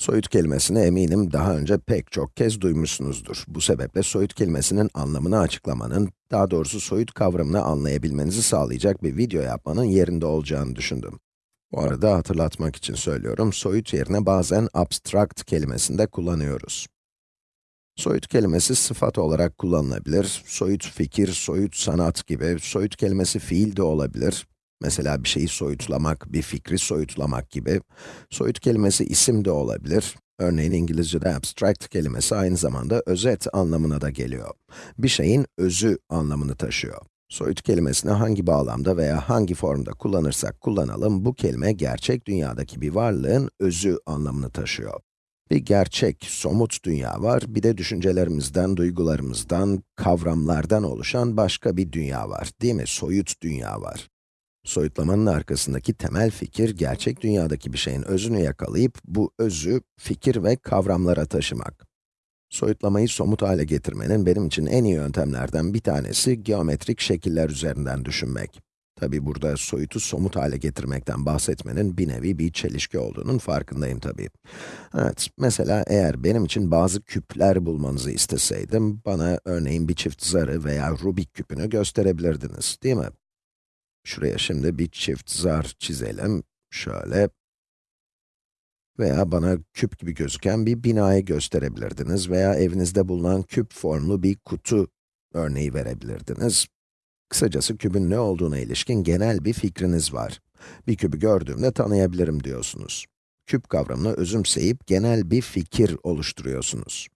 Soyut kelimesini eminim daha önce pek çok kez duymuşsunuzdur. Bu sebeple soyut kelimesinin anlamını açıklamanın, daha doğrusu soyut kavramını anlayabilmenizi sağlayacak bir video yapmanın yerinde olacağını düşündüm. Bu arada hatırlatmak için söylüyorum, soyut yerine bazen abstract kelimesini de kullanıyoruz. Soyut kelimesi sıfat olarak kullanılabilir, soyut fikir, soyut sanat gibi, soyut kelimesi fiil de olabilir, Mesela bir şeyi soyutlamak, bir fikri soyutlamak gibi. Soyut kelimesi isim de olabilir. Örneğin İngilizce'de abstract kelimesi aynı zamanda özet anlamına da geliyor. Bir şeyin özü anlamını taşıyor. Soyut kelimesini hangi bağlamda veya hangi formda kullanırsak kullanalım, bu kelime gerçek dünyadaki bir varlığın özü anlamını taşıyor. Bir gerçek, somut dünya var, bir de düşüncelerimizden, duygularımızdan, kavramlardan oluşan başka bir dünya var, değil mi? Soyut dünya var. Soyutlamanın arkasındaki temel fikir, gerçek dünyadaki bir şeyin özünü yakalayıp, bu özü, fikir ve kavramlara taşımak. Soyutlamayı somut hale getirmenin benim için en iyi yöntemlerden bir tanesi, geometrik şekiller üzerinden düşünmek. Tabi burada soyutu somut hale getirmekten bahsetmenin bir nevi bir çelişki olduğunun farkındayım tabi. Evet, mesela eğer benim için bazı küpler bulmanızı isteseydim, bana örneğin bir çift zarı veya Rubik küpünü gösterebilirdiniz, değil mi? Şuraya şimdi bir çift zar çizelim. Şöyle. Veya bana küp gibi gözüken bir binayı gösterebilirdiniz veya evinizde bulunan küp formlu bir kutu örneği verebilirdiniz. Kısacası kübün ne olduğuna ilişkin genel bir fikriniz var. Bir kübü gördüğümde tanıyabilirim diyorsunuz. Küp kavramını özümseyip genel bir fikir oluşturuyorsunuz.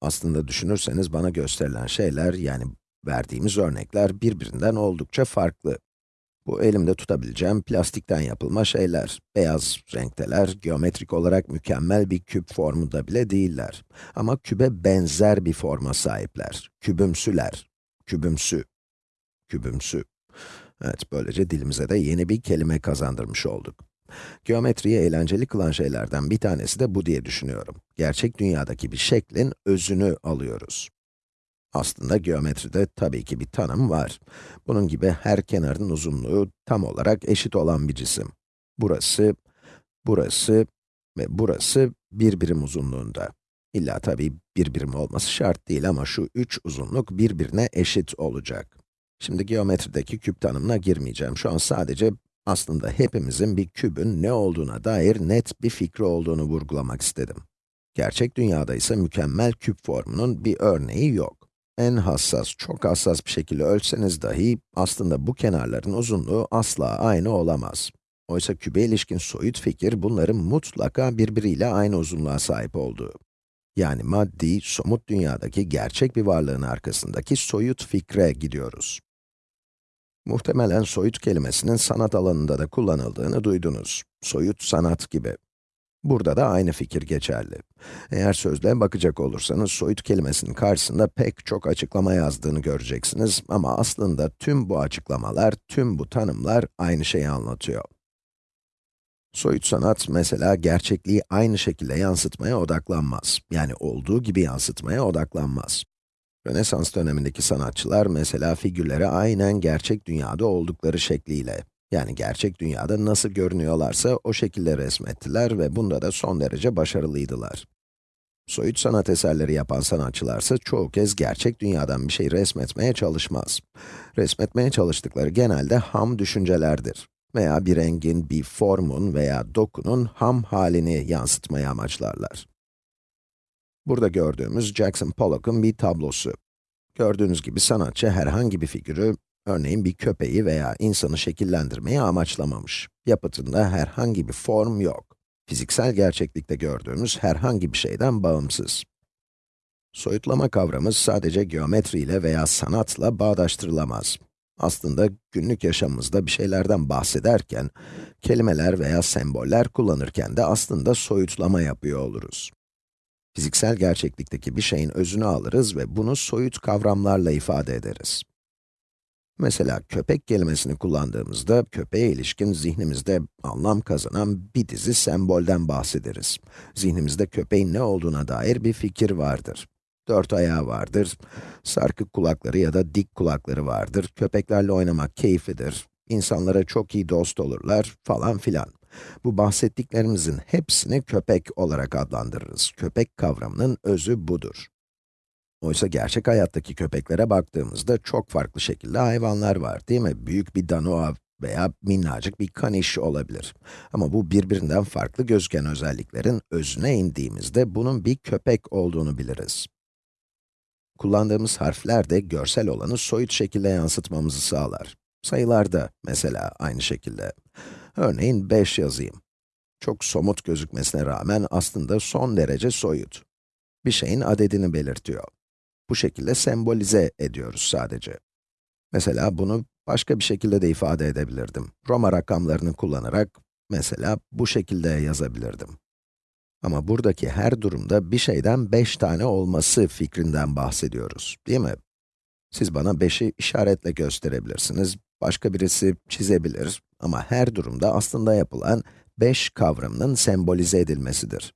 Aslında düşünürseniz bana gösterilen şeyler, yani verdiğimiz örnekler birbirinden oldukça farklı. Bu elimde tutabileceğim plastikten yapılma şeyler. Beyaz renkteler, geometrik olarak mükemmel bir küp formunda bile değiller. Ama kübe benzer bir forma sahipler. Kübümsüler. Kübümsü. Kübümsü. Evet, böylece dilimize de yeni bir kelime kazandırmış olduk. Geometriyi eğlenceli kılan şeylerden bir tanesi de bu diye düşünüyorum. Gerçek dünyadaki bir şeklin özünü alıyoruz. Aslında geometride tabii ki bir tanım var. Bunun gibi her kenarın uzunluğu tam olarak eşit olan bir cisim. Burası, burası ve burası bir birim uzunluğunda. İlla tabii bir birim olması şart değil ama şu üç uzunluk birbirine eşit olacak. Şimdi geometrideki küp tanımına girmeyeceğim. Şu an sadece aslında hepimizin bir kübün ne olduğuna dair net bir fikri olduğunu vurgulamak istedim. Gerçek dünyada ise mükemmel küp formunun bir örneği yok en hassas, çok hassas bir şekilde ölçseniz dahi, aslında bu kenarların uzunluğu asla aynı olamaz. Oysa kübe ilişkin soyut fikir, bunların mutlaka birbiriyle aynı uzunluğa sahip olduğu. Yani maddi, somut dünyadaki gerçek bir varlığın arkasındaki soyut fikre gidiyoruz. Muhtemelen soyut kelimesinin sanat alanında da kullanıldığını duydunuz. Soyut sanat gibi. Burada da aynı fikir geçerli. Eğer sözlüğe bakacak olursanız, soyut kelimesinin karşısında pek çok açıklama yazdığını göreceksiniz ama aslında tüm bu açıklamalar, tüm bu tanımlar aynı şeyi anlatıyor. Soyut sanat, mesela gerçekliği aynı şekilde yansıtmaya odaklanmaz. Yani olduğu gibi yansıtmaya odaklanmaz. Rönesans dönemindeki sanatçılar, mesela figürleri aynen gerçek dünyada oldukları şekliyle, yani gerçek dünyada nasıl görünüyorlarsa o şekilde resmettiler ve bunda da son derece başarılıydılar. Soyut sanat eserleri yapan sanatçılarsa çoğu kez gerçek dünyadan bir şey resmetmeye çalışmaz. Resmetmeye çalıştıkları genelde ham düşüncelerdir. Veya bir rengin, bir formun veya dokunun ham halini yansıtmayı amaçlarlar. Burada gördüğümüz Jackson Pollock'un bir tablosu. Gördüğünüz gibi sanatçı herhangi bir figürü Örneğin bir köpeği veya insanı şekillendirmeyi amaçlamamış. Yapıtında herhangi bir form yok. Fiziksel gerçeklikte gördüğümüz herhangi bir şeyden bağımsız. Soyutlama kavramı sadece geometriyle veya sanatla bağdaştırılamaz. Aslında günlük yaşamımızda bir şeylerden bahsederken, kelimeler veya semboller kullanırken de aslında soyutlama yapıyor oluruz. Fiziksel gerçeklikteki bir şeyin özünü alırız ve bunu soyut kavramlarla ifade ederiz. Mesela köpek kelimesini kullandığımızda, köpeğe ilişkin zihnimizde anlam kazanan bir dizi sembolden bahsederiz. Zihnimizde köpeğin ne olduğuna dair bir fikir vardır. Dört ayağı vardır, sarkık kulakları ya da dik kulakları vardır, köpeklerle oynamak keyiflidir, insanlara çok iyi dost olurlar falan filan. Bu bahsettiklerimizin hepsini köpek olarak adlandırırız. Köpek kavramının özü budur. Oysa gerçek hayattaki köpeklere baktığımızda çok farklı şekilde hayvanlar var, değil mi? Büyük bir danoa veya minnacık bir kaniş olabilir. Ama bu birbirinden farklı gözüken özelliklerin özüne indiğimizde bunun bir köpek olduğunu biliriz. Kullandığımız harfler de görsel olanı soyut şekilde yansıtmamızı sağlar. Sayılarda mesela aynı şekilde. Örneğin 5 yazayım. Çok somut gözükmesine rağmen aslında son derece soyut. Bir şeyin adedini belirtiyor. Bu şekilde sembolize ediyoruz sadece. Mesela bunu başka bir şekilde de ifade edebilirdim. Roma rakamlarını kullanarak, mesela bu şekilde yazabilirdim. Ama buradaki her durumda bir şeyden 5 tane olması fikrinden bahsediyoruz, değil mi? Siz bana 5'i işaretle gösterebilirsiniz, başka birisi çizebilir ama her durumda aslında yapılan 5 kavramının sembolize edilmesidir.